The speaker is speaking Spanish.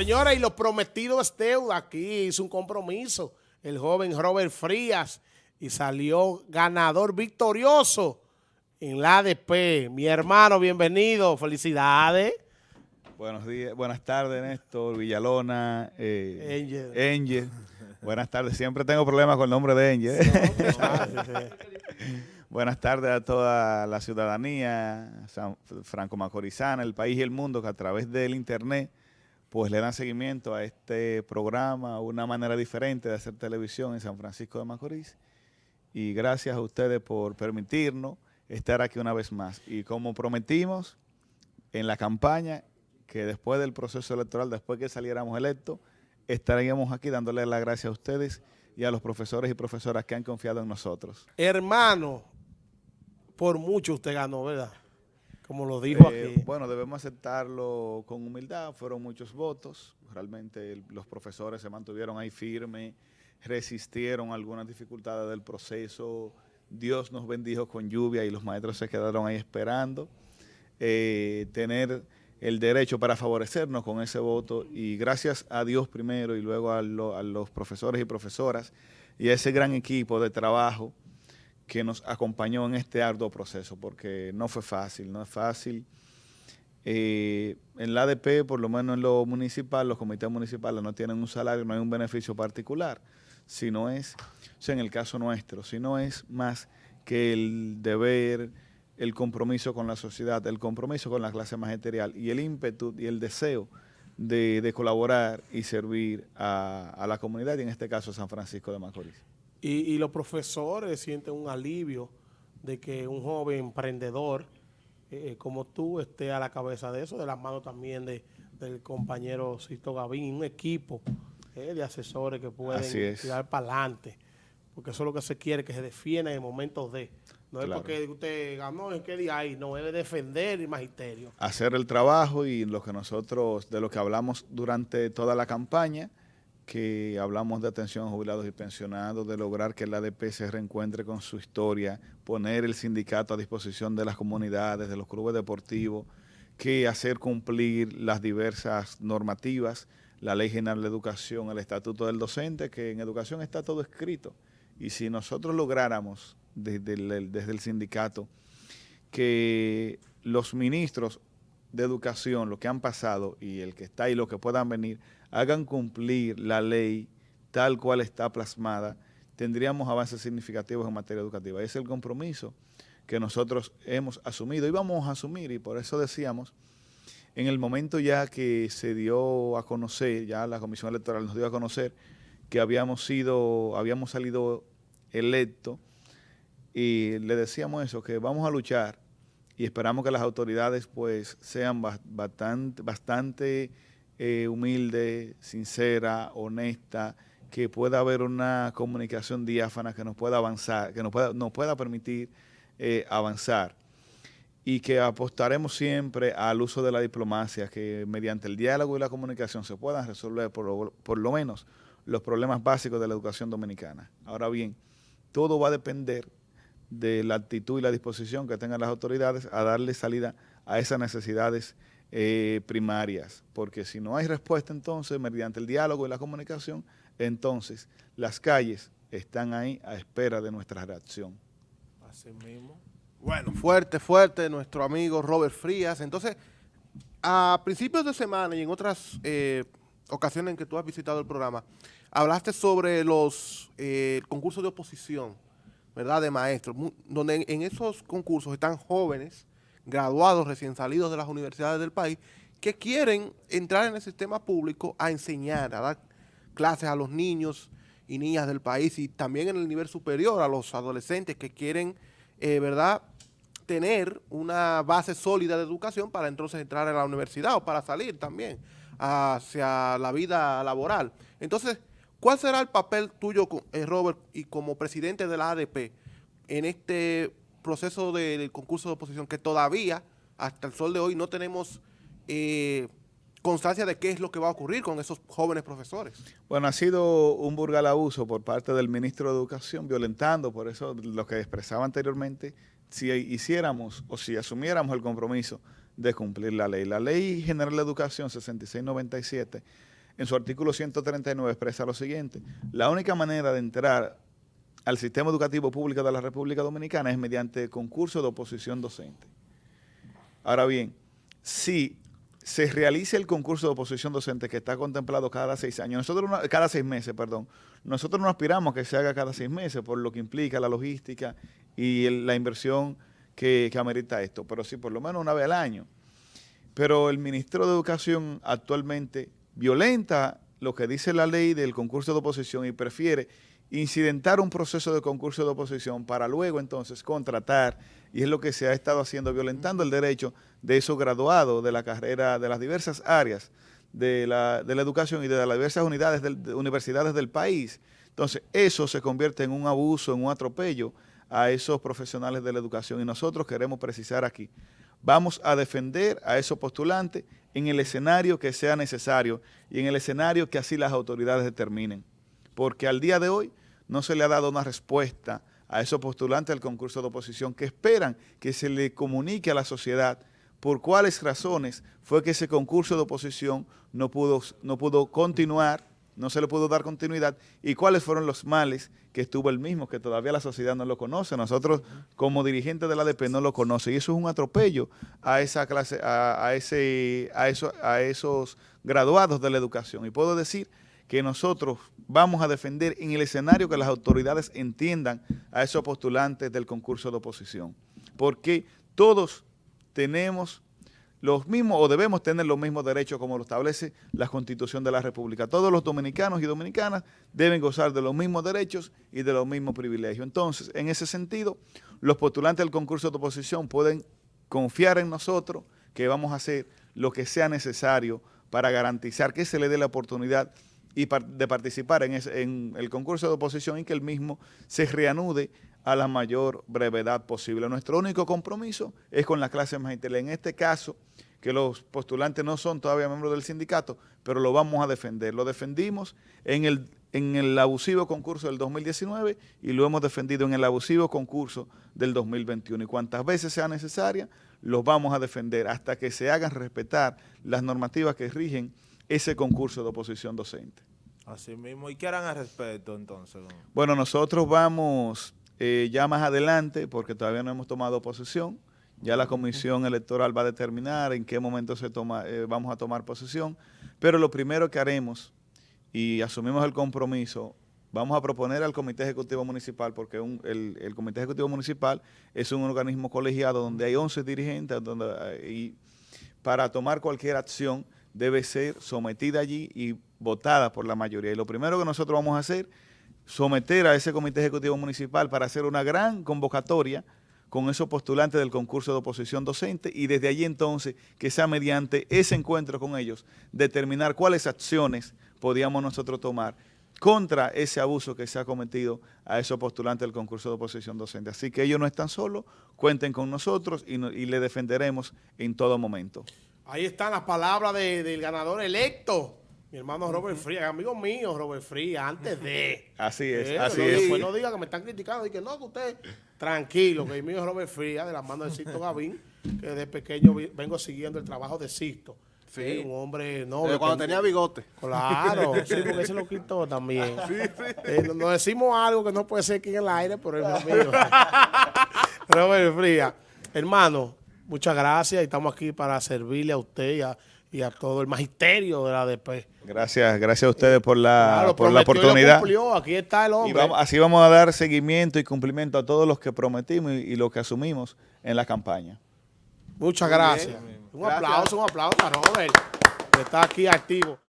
Señora, y lo prometido es deuda. Aquí hizo un compromiso el joven Robert Frías y salió ganador victorioso en la ADP. Mi hermano, bienvenido. Felicidades. Buenos días, buenas tardes, Néstor, Villalona, eh, Angel. Buenas tardes. Siempre tengo problemas con el nombre de Angel. buenas tardes a toda la ciudadanía franco-macorizana, el país y el mundo que a través del internet pues le dan seguimiento a este programa, una manera diferente de hacer televisión en San Francisco de Macorís. Y gracias a ustedes por permitirnos estar aquí una vez más. Y como prometimos en la campaña, que después del proceso electoral, después que saliéramos electos, estaríamos aquí dándole las gracias a ustedes y a los profesores y profesoras que han confiado en nosotros. Hermano, por mucho usted ganó, ¿verdad? Como lo dijo eh, aquí. Bueno, debemos aceptarlo con humildad, fueron muchos votos, realmente los profesores se mantuvieron ahí firmes, resistieron algunas dificultades del proceso, Dios nos bendijo con lluvia y los maestros se quedaron ahí esperando. Eh, tener el derecho para favorecernos con ese voto y gracias a Dios primero y luego a, a los profesores y profesoras y a ese gran equipo de trabajo que nos acompañó en este arduo proceso, porque no fue fácil, no es fácil. Eh, en la ADP, por lo menos en lo municipal, los comités municipales no tienen un salario, no hay un beneficio particular, sino es, o sea, en el caso nuestro, sino es más que el deber, el compromiso con la sociedad, el compromiso con la clase magisterial y el ímpetu y el deseo de, colaborar y servir a, a la comunidad, y en este caso San Francisco de Macorís. Y, los profesores sienten un alivio de que un joven emprendedor eh, como tú esté a la cabeza de eso, de la mano también de, del compañero Sisto Gavín, un equipo eh, de asesores que pueden tirar para adelante, porque eso es lo que se quiere, que se defienda en momentos de... No es porque usted ganó en qué día ahí, no, es defender el magisterio. Hacer el trabajo y lo que nosotros, de lo que hablamos durante toda la campaña, que hablamos de atención a jubilados y pensionados, de lograr que el ADP se reencuentre con su historia, poner el sindicato a disposición de las comunidades, de los clubes deportivos, que hacer cumplir las diversas normativas, la Ley General de Educación, el Estatuto del Docente, que en educación está todo escrito. Y si nosotros lográramos desde el, desde el sindicato que los ministros de educación, lo que han pasado y el que está y lo que puedan venir, hagan cumplir la ley tal cual está plasmada, tendríamos avances significativos en materia educativa. Ese es el compromiso que nosotros hemos asumido y vamos a asumir, y por eso decíamos, en el momento ya que se dio a conocer, ya la Comisión Electoral nos dio a conocer que habíamos sido, habíamos salido electos, y le decíamos eso, que vamos a luchar y esperamos que las autoridades pues sean bastante, bastante eh, humilde, sincera, honesta, que pueda haber una comunicación diáfana que nos pueda avanzar, que nos pueda, permitir eh, avanzar y que apostaremos siempre al uso de la diplomacia, que mediante el diálogo y la comunicación se puedan resolver por lo menos los problemas básicos de la educación dominicana. Ahora bien, todo va a depender de la actitud y la disposición que tengan las autoridades a darle salida a esas necesidades eh, primarias, porque si no hay respuesta entonces, mediante el diálogo y la comunicación, entonces las calles están ahí a espera de nuestra reacción. Así mismo. Bueno, fuerte, fuerte nuestro amigo Robert Frías. Entonces, a principios de semana y en otras eh, ocasiones en que tú has visitado el programa, hablaste sobre los eh, concursos de oposición, ¿verdad?, de maestros, donde en esos concursos están jóvenes graduados recién salidos de las universidades del país que quieren entrar en el sistema público a enseñar, a dar clases a los niños y niñas del país y también en el nivel superior a los adolescentes que quieren, eh, ¿verdad?, tener una base sólida de educación para entonces entrar a la universidad o para salir también hacia la vida laboral. Entonces, ¿cuál será el papel tuyo, eh, Robert, y como presidente de la ADP en este proceso del concurso de oposición que todavía, hasta el sol de hoy, no tenemos eh, constancia de qué es lo que va a ocurrir con esos jóvenes profesores. Bueno, ha sido un burgal abuso por parte del ministro de Educación, violentando, por eso lo que expresaba anteriormente, si hiciéramos o si asumiéramos el compromiso de cumplir la ley. La Ley General de Educación 6697, en su artículo 139, expresa lo siguiente. La única manera de entrar al sistema educativo público de la República Dominicana es mediante concurso de oposición docente. Ahora bien, si se realiza el concurso de oposición docente que está contemplado cada seis años, nosotros cada seis meses, perdón, nosotros no aspiramos que se haga cada seis meses por lo que implica la logística y la inversión que, que amerita esto, pero sí por lo menos una vez al año. Pero el ministro de Educación actualmente violenta lo que dice la ley del concurso de oposición y prefiere incidentar un proceso de concurso de oposición para luego entonces contratar, y es lo que se ha estado haciendo, violentando el derecho de esos graduados de la carrera, de las diversas áreas de la, de la educación y de las diversas unidades de, universidades del país. Entonces, eso se convierte en un abuso, en un atropello a esos profesionales de la educación y nosotros queremos precisar aquí, vamos a defender a esos postulantes en el escenario que sea necesario y en el escenario que así las autoridades determinen. Porque al día de hoy no se le ha dado una respuesta a esos postulantes del concurso de oposición que esperan que se le comunique a la sociedad por cuáles razones fue que ese concurso de oposición no pudo, no pudo continuar, no se le pudo dar continuidad y cuáles fueron los males que estuvo el mismo, que todavía la sociedad no lo conoce. Nosotros como dirigentes de la ADP no lo conoce y eso es un atropello a esa clase, a, ese, a, eso, a esos graduados de la educación. Y puedo decir que nosotros vamos a defender en el escenario que las autoridades entiendan a esos postulantes del concurso de oposición. Porque todos tenemos los mismos o debemos tener los mismos derechos como lo establece la Constitución de la República. Todos los dominicanos y dominicanas deben gozar de los mismos derechos y de los mismos privilegios. Entonces, en ese sentido, los postulantes del concurso de oposición pueden confiar en nosotros que vamos a hacer lo que sea necesario para garantizar que se le dé la oportunidad y de participar en, en, el concurso de oposición y que el mismo se reanude a la mayor brevedad posible. Nuestro único compromiso es con la clase magisterial. En este caso, que los postulantes no son todavía miembros del sindicato, pero lo vamos a defender. Lo defendimos en el, en el abusivo concurso del 2019 y lo hemos defendido en el abusivo concurso del 2021. Y cuantas veces sea necesaria, los vamos a defender hasta que se hagan respetar las normativas que rigen ese concurso de oposición docente. Así mismo. ¿Y qué harán al respecto entonces? Bueno, nosotros vamos eh, ya más adelante, porque todavía no hemos tomado posesión, ya la comisión electoral va a determinar en qué momento se toma, eh, vamos a tomar posesión, pero lo primero que haremos, y asumimos el compromiso, vamos a proponer al Comité Ejecutivo Municipal, porque el, el, Comité Ejecutivo Municipal es un organismo colegiado donde hay 11 dirigentes donde, eh, y para tomar cualquier acción debe ser sometida allí y votada por la mayoría. Y lo primero que nosotros vamos a hacer, someter a ese comité ejecutivo municipal para hacer una gran convocatoria con esos postulantes del concurso de oposición docente y desde allí entonces que sea mediante ese encuentro con ellos determinar cuáles acciones podíamos nosotros tomar contra ese abuso que se ha cometido a esos postulantes del concurso de oposición docente. Así que ellos no están solos, cuenten con nosotros y, y le defenderemos en todo momento. Ahí están las palabras del ganador electo. Mi hermano Robert Frías, amigo mío Robert Frías, antes de... Así es, así es. Después no diga que me están criticando y que no, que usted... Tranquilo, que mi mío Robert Frías, de la mano de Sisto Gavín, que desde pequeño vengo siguiendo el trabajo de Sisto. Sí. un hombre noble. cuando tenía bigote. Claro, sí, porque se lo quitó también. Sí, sí. Eh, nos decimos algo que no puede ser aquí en el aire, pero es mi amigo. Robert Frías. Hermano, Muchas gracias y estamos aquí para servirle a usted y a, todo el magisterio de la ADP. Gracias, gracias a ustedes por la, por la oportunidad. aquí está el hombre. Y así vamos a dar seguimiento y cumplimiento a todos los que prometimos y, los que asumimos en la campaña. Muchas gracias. Un aplauso, un aplauso a Robert, que está aquí activo.